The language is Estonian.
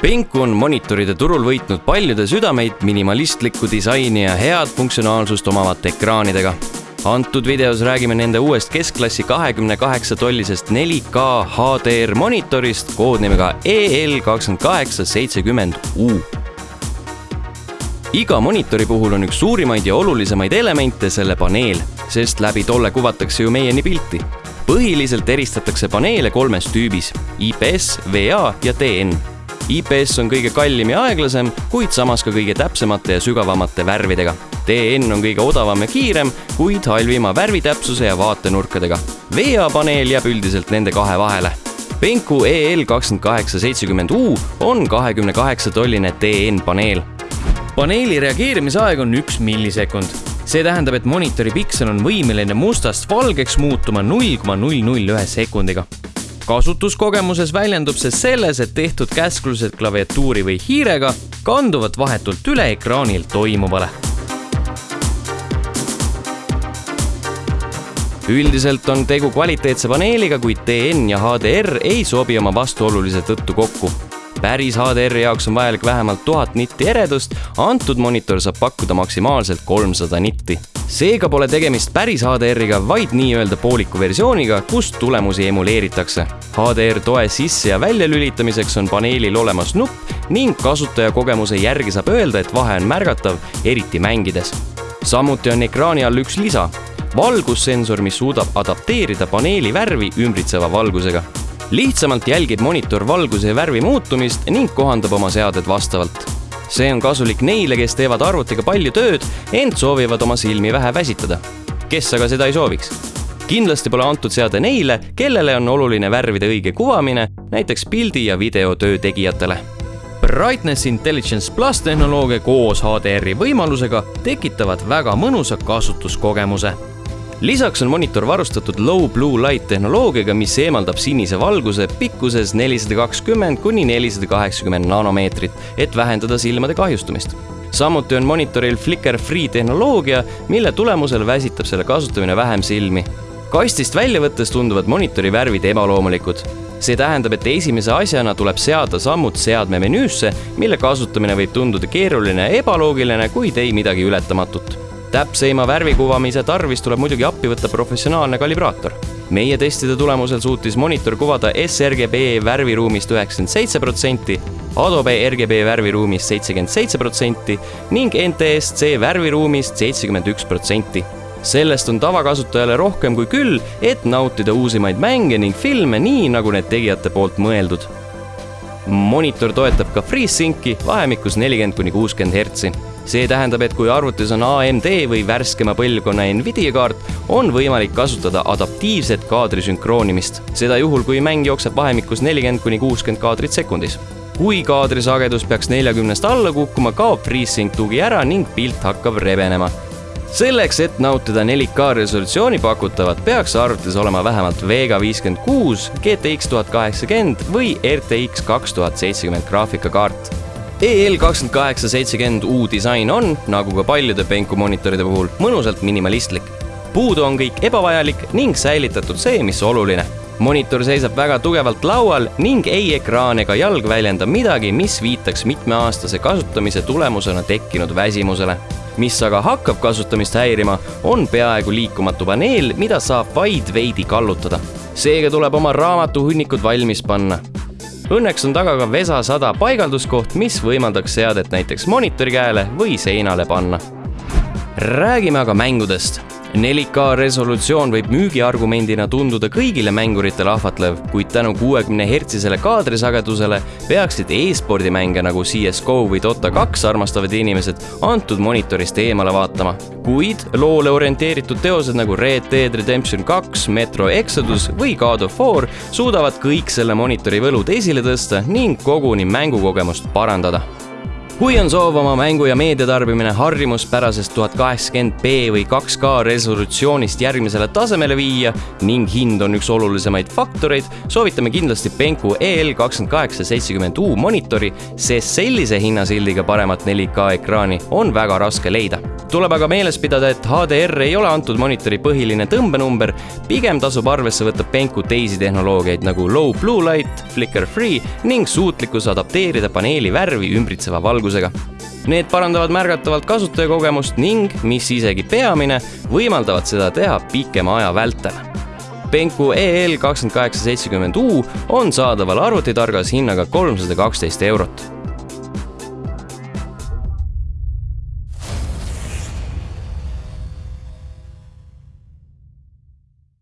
Penku on monitoride turul võitnud paljude südameid minimalistlikku disaini ja head funktsionaalsust omavate ekraanidega. antud videos räägime nende uuest keskklassi kahekümne kaheksa tollisest 4K HDR monitorist koodnimega EL kakskümmend kaheksa seitsekümmend U iga monitori puhul on üks suurimaid ja olulisemaid elemente selle paneel, sest läbi tolle kuvatakse ju meieni pilti. põhiliselt eristatakse paneele kolmes tüübis IPS, VA ja TN. IPS on kõige kallim ja aeglasem, kuid samas ka kõige täpsemate ja sügavamate värvidega. TN on kõige odavam ja kiirem, kuid halvima värvitäpsuse ja vaatenurkadega. VA paneel jääb üldiselt nende kahe vahele Penku EL kakskümmend kaheksa seitsekümmend U on kahekümne kaheksa tolline TN paneel paneeli reageerimisaeg on üks millisekund. see tähendab, et monitori piksel on võimeline mustast valgeks muutuma null koma null null ühe sekundiga. Kasutuskogemuses väljendub see selles, et tehtud käsklused klaviatuuri või hiirega kanduvad vahetult üle ekraanil toimuvale üldiselt on tegu kvaliteetse paneeliga, kuid DN ja HDR ei sobi oma vastuolulise tõttu kokku päris HDR-i jaoks on vajalik vähemalt tuhat nitti eredust, antud monitor saab pakkuda maksimaalselt kolmsada nitti. Seega pole tegemist päris HDR-iga, vaid nii-öelda pooliku versiooniga, kus tulemusi emuleeritakse. HDR toe sisse ja välja lülitamiseks on paneelil olemas nupp ning kasutajakogemuse järgi saab öelda, et vahe on märgatav, eriti mängides. samuti on ekraani all üks lisa, valgussensor, mis suudab adapteerida paneeli värvi ümbritseva valgusega lihtsamalt jälgib monitor valguse ja värvi muutumist ning kohandab oma seaded vastavalt. See on kasulik neile, kes teevad arvutiga palju tööd, ent soovivad oma silmi vähe väsitada. kes aga seda ei sooviks? kindlasti pole antud seade neile, kellele on oluline värvide õige kuvamine, näiteks pildi ja videotöö tegijatele Brightness Intelligence Plus tehnoloogia koos HDR-i võimalusega tekitavad väga mõnusa kasutuskogemuse lisaks on monitor varustatud low blue light tehnoloogiaga, mis eemaldab sinise valguse pikkuses nelisada kakskümmend kuni nelisada kaheksakümmend nanomeetrit, et vähendada silmade kahjustumist samuti on monitoril flicker free tehnoloogia, mille tulemusel väsitab selle kasutamine vähem silmi. kastist välja võttes tunduvad monitori värvid ebaloomulikud. see tähendab, et esimese asjana tuleb seada sammud seadme menüüsse, mille kasutamine võib tunduda keeruline ja ebaloogiline, kuid ei midagi ületamatut täpseima värvikuvamise tarvis tuleb muidugi appi võtta professionaalne kalibraator. meie testide tulemusel suutis monitor kuvada sRGB värviruumist üheksakümmend seitse protsenti, Adobe RGB värviruumist seitsekümmend seitse protsenti ning NTSC värviruumist seitsekümmend üks protsenti sellest on tavakasutajale rohkem kui küll, et nautida uusimaid mänge ning filme nii, nagu need tegijate poolt mõeldud. monitor toetab ka FreeSynci vahemikus nelikümmend kuni kuuskümmend hertsi see tähendab, et kui arvutis on AMD või värskema põlvkonna Nvidia kaart, on võimalik kasutada adaptiivset kaadri sünkroonimist. seda juhul, kui mäng jookseb vahemikus nelikümmend kuni kuuskümmend kaadrit sekundis. kui kaadrisagedus peaks neljakümnest alla kukkuma, kaob FreeSync tugi ära ning pilt hakkab rebenema selleks, et nautida 4K resolutsiooni pakutavat, peaks arvutis olema vähemalt Vega viiskümmend kuus, GTX tuhat kaheksakümmend või RTX kaks tuhat seitsekümmend graafikakaart EL kakskümmend kaheksa seitsekümmend U disain on, nagu ka paljude Penku monitoride puhul, mõnusalt minimalistlik. puudu on kõik ebavajalik ning säilitatud see, mis oluline. monitor seisab väga tugevalt laual ning ei ekraan ega jalg väljenda midagi, mis viitaks mitmeaastase kasutamise tulemusena tekkinud väsimusele mis aga hakkab kasutamist häirima, on peaaegu liikumatu paneel, mida saab vaid veidi kallutada. seega tuleb oma raamatuhunnikud valmis panna Õnneks on taga ka Vesa sada paigalduskoht, mis võimaldaks seadet näiteks monitori käele või seinale panna. räägime aga mängudest 4K resolutsioon võib müügiargumendina tunduda kõigile mänguritele ahvatlev, kuid tänu kuuekümne hertsisele kaadrisagedusele peaksid e-spordimänge nagu CSGO või Dota kaks armastavad inimesed antud monitorist eemale vaatama. kuid loole orienteeritud teosed nagu Red Dead Redemption kaks, Metro Exodus või God of War suudavad kõik selle monitori võlud esile tõsta ning koguni mängukogemust parandada kui on soov oma mängu ja meediatarbimine harjumuspärasest tuhat kaheksakümmend B või 2K resolutsioonist järgmisele tasemele viia ning hind on üks olulisemaid faktoreid, soovitame kindlasti Penku EL kakskümmend kaheksa seitsekümmend U monitori, sest sellise hinnasildiga paremat 4K ekraani on väga raske leida. tuleb aga meeles pidada, et HDR ei ole antud monitori põhiline tõmbenumber, pigem tasub arvesse võtta Penku teisi tehnoloogiaid nagu low blue light, flicker free ning suutlikkus adapteerida paneeli värvi ümbritseva valguse valgusega. Need parandavad märgatavalt kasutajakogemust ning, mis isegi peamine, võimaldavad seda teha pikema aja vältel. Penku EL kakskümmend kaheksa seitsekümmend U on saadaval arvutitargas hinnaga kolmsada kaksteist eurot